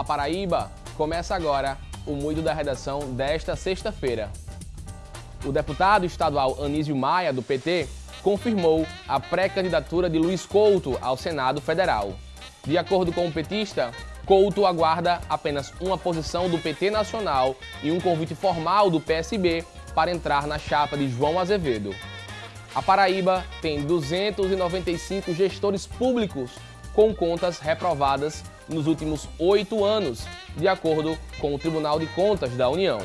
Olá Paraíba! Começa agora o Muito da Redação desta sexta-feira. O deputado estadual Anísio Maia, do PT, confirmou a pré-candidatura de Luiz Couto ao Senado Federal. De acordo com o petista, Couto aguarda apenas uma posição do PT Nacional e um convite formal do PSB para entrar na chapa de João Azevedo. A Paraíba tem 295 gestores públicos com contas reprovadas nos últimos oito anos, de acordo com o Tribunal de Contas da União.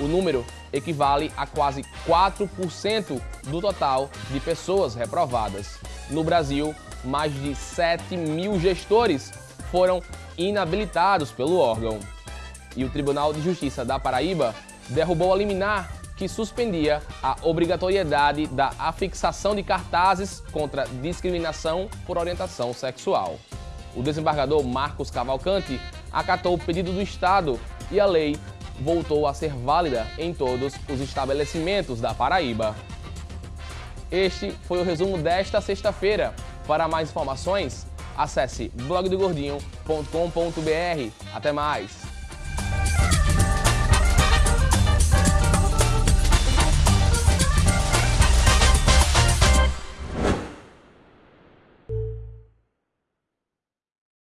O número equivale a quase 4% do total de pessoas reprovadas. No Brasil, mais de 7 mil gestores foram inabilitados pelo órgão. E o Tribunal de Justiça da Paraíba derrubou a liminar que suspendia a obrigatoriedade da afixação de cartazes contra discriminação por orientação sexual. O desembargador Marcos Cavalcante acatou o pedido do Estado e a lei voltou a ser válida em todos os estabelecimentos da Paraíba. Este foi o resumo desta sexta-feira. Para mais informações, acesse blogdogordinho.com.br. Até mais!